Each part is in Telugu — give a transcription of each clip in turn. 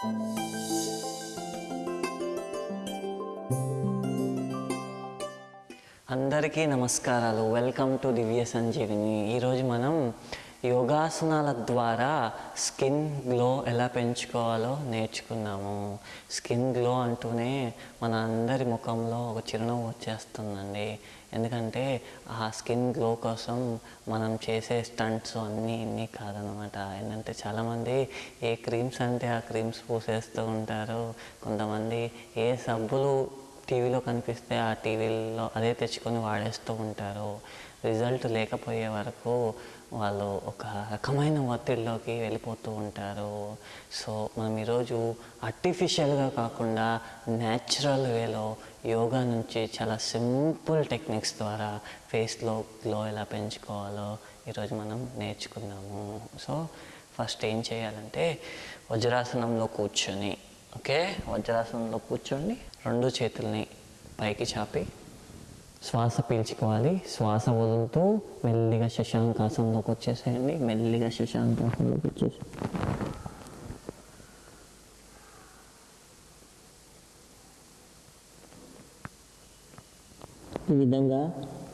అందరికీ నమస్కారాలు. Welcome to Divya Sanjeevini. ఈరోజు మనం యోగాసనాల ద్వారా స్కిన్ గ్లో ఎలా పెంచుకోవాలో నేర్చుకున్నాము. స్కిన్ గ్లో అంటూనే మన అందరి ముఖంలో ఒక చిరునవ్వు వచ్చేస్తుందండి. ఎందుకంటే ఆ స్కిన్ గ్లో కోసం మనం చేసే స్టంట్స్ అన్నీ ఇన్ని కాదనమాట ఏంటంటే చాలామంది ఏ క్రీమ్స్ అంటే ఆ క్రీమ్స్ పూసేస్తూ ఉంటారు. కొంతమంది ఏ సబ్బులు టీవీలో కనిపిస్తే ఆ టీవీలో అదే తెచ్చుకొని వాడేస్తూ ఉంటారు. రిజల్ట్ లేకపోయే వరకు వాళ్ళు ఒక రకమైన ఒత్తిడిలోకి వెళ్ళిపోతూ ఉంటారు. సో మనం ఈరోజు ఆర్టిఫిషియల్గా కాకుండా న్యాచురల్ వేలో యోగా నుంచి చాలా సింపుల్ టెక్నిక్స్ ద్వారా ఫేస్లో గ్లో ఎలా పెంచుకోవాలో ఈరోజు మనం నేర్చుకుందాము సో ఫస్ట్ ఏం చేయాలంటే వజ్రాసనంలో కూర్చొని ఓకే? వజ్రాసనంలో కూర్చోండి రెండు చేతుల్ని పైకి చాపి శ్వాస పీల్చుకోవాలి. శ్వాస వదులుతూ మెల్లిగా శశాంకాసంలోకి వచ్చేసేయండి. మెల్లిగా శశాంకాసంలోకి వచ్చేసి ఈ విధంగా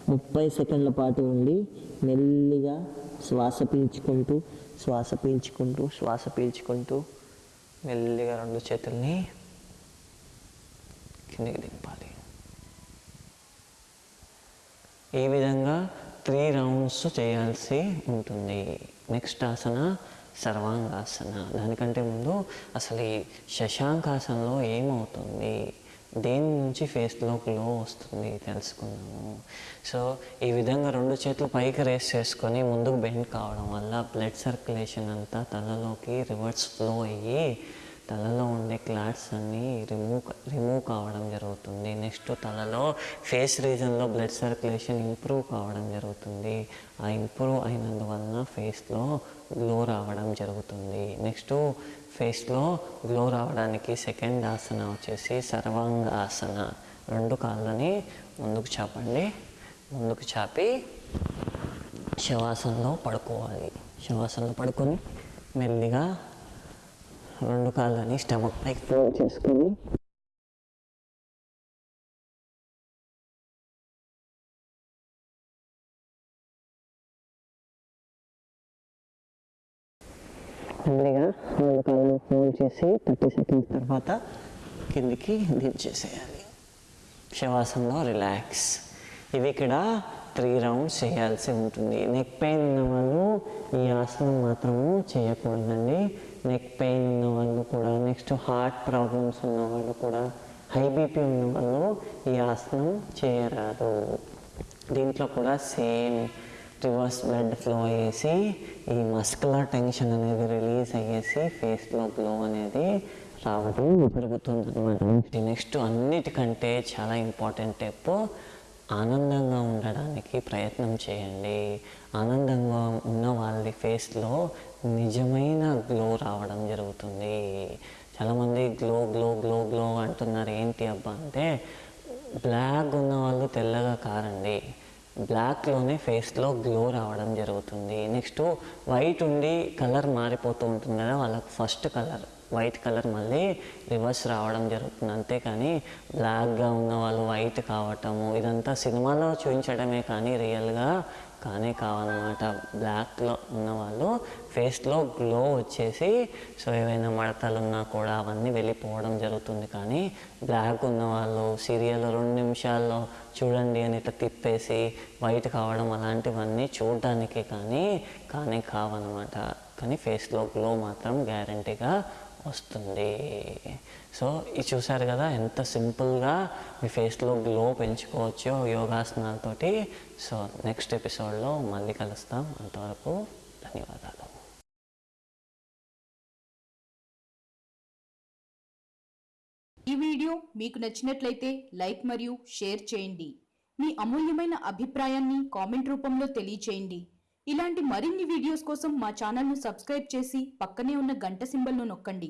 ముప్పై సెకండ్ల పాటు ఉండి మెల్లిగా శ్వాస పీల్చుకుంటూ శ్వాస పీల్చుకుంటూ శ్వాస పీల్చుకుంటూ మెల్లిగా రెండు చేతుల్ని కిందకి దింపాలి. ఈ విధంగా త్రీ రౌండ్స్ చేయాల్సి ఉంటుంది. నెక్స్ట్ ఆసన సర్వాంగాసన. దానికంటే ముందు అసలు ఈ శశాంకాసనలో ఏమవుతుంది? దేని నుంచి ఫేస్లో గ్లో వస్తుంది తెలుసుకుందాము. సో ఈ విధంగా రెండు చేతులు పైకి రేస్ చేసుకొని ముందుకు బెండ్ కావడం వల్ల బ్లడ్ సర్క్యులేషన్ అంతా తలలోకి రివర్స్ ఫ్లో అయ్యి తలలో ఉండే క్లాట్స్ అన్నీ రిమూవ్ రిమూవ్ కావడం జరుగుతుంది. నెక్స్ట్ తలలో ఫేస్ రీజన్లో బ్లడ్ సర్క్యులేషన్ ఇంప్రూవ్ కావడం జరుగుతుంది. ఆ ఇంప్రూవ్ అయినందువలన ఫేస్లో గ్లో రావడం జరుగుతుంది. నెక్స్ట్ ఫేస్లో గ్లో రావడానికి సెకండ్ ఆసన వచ్చేసి సర్వాంగ ఆసన రెండు కాళ్ళని ముందుకు చాపండి. ముందుకు చాపి శవాసనలో పడుకోవాలి. శవాసనలో పడుకొని మెల్లిగా రెండు కాళ్ళని స్టమక్ పైకి ఫోల్డ్ చేసుకుని. మెల్లిగా రెండు కాళ్ళని ఫోల్డ్ చేసి థర్టీ సెకండ్స్ తర్వాత కిందికి దించేసేయాలి. శవాసంలో రిలాక్స్. ఇవి ఇక్కడ త్రీ రౌండ్స్ చేయాల్సి ఉంటుంది. నెక్ పెయిన్ ఉన్న వాళ్ళు ఈ ఆసనం మాత్రము చేయకూడదండి. నెక్ పెయిన్ ఉన్న వాళ్ళు కూడా నెక్స్ట్ హార్ట్ ప్రాబ్లమ్స్ ఉన్న వాళ్ళు కూడా హై బీపీ ఉన్న వాళ్ళు ఈ ఆసనం చేయరాదు. దీంట్లో కూడా సేమ్ రివర్స్ బ్లడ్ ఫ్లో అయ్యేసి ఈ మస్కులర్ టెన్షన్ అనేది రిలీజ్ అయ్యేసి ఫేస్లో గ్లో అనేది రావడం జరుగుతుంది అనమాట నెక్స్ట్ అన్నిటికంటే చాలా ఇంపార్టెంట్ స్టెప్ ఆనందంగా ఉండడానికి ప్రయత్నం చేయండి. ఆనందంగా ఉన్న వాళ్ళ ఫేస్లో నిజమైన గ్లో రావడం జరుగుతుంది. చాలామంది గ్లో గ్లో గ్లో గ్లో అంటున్నారు ఏంటి అబ్బా? అంటే బ్లాక్ ఉన్న వాళ్ళు తెల్లగా కారండి. బ్లాక్లోనే ఫేస్లో గ్లో రావడం జరుగుతుంది. నెక్స్ట్ వైట్ ఉండి కలర్ మారిపోతూ ఉంటుంది కదా వాళ్ళకి ఫస్ట్ కలర్. వైట్ కలర్ మళ్ళీ రివర్స్ రావడం జరుగుతుంది. అంతేకాని బ్లాక్గా ఉన్న వాళ్ళు వైట్ కావటము ఇదంతా సినిమాలో చూపించడమే కానీ రియల్గా కానే కావాలన్నమాట. బ్లాక్లో ఉన్నవాళ్ళు ఫేస్లో గ్లో వచ్చేసి సో ఏవైనా మడతలు ఉన్నా కూడా అవన్నీ వెళ్ళిపోవడం జరుగుతుంది. కానీ బ్లాక్ ఉన్నవాళ్ళు సీరియల్ రెండు నిమిషాల్లో చూడండి అని ఇట్లా తిప్పేసి వైట్ కావడం అలాంటివన్నీ చూడడానికి కానీ కానే కావన్నమాట. కానీ ఫేస్లో గ్లో మాత్రం గ్యారంటీగా వస్తుంది. సో ఇది చూసారు కదా ఎంత సింపుల్గా మీ ఫేస్లో గ్లో పెంచుకోవచ్చో యోగాసనాలతోటి. సో నెక్స్ట్ ఎపిసోడ్లో మళ్ళీ కలుస్తాం. అంతవరకు ధన్యవాదాలు. ఈ వీడియో మీకు నచ్చినట్లయితే లైక్ మరియు షేర్ చేయండి. మీ అమూల్యమైన అభిప్రాయాన్ని కామెంట్ రూపంలో తెలియచేయండి. ఇలాంటి మరిన్ని వీడియోస్ కోసం మా ఛానల్ను సబ్స్క్రైబ్ చేసి పక్కనే ఉన్న గంట సింబల్ను నొక్కండి.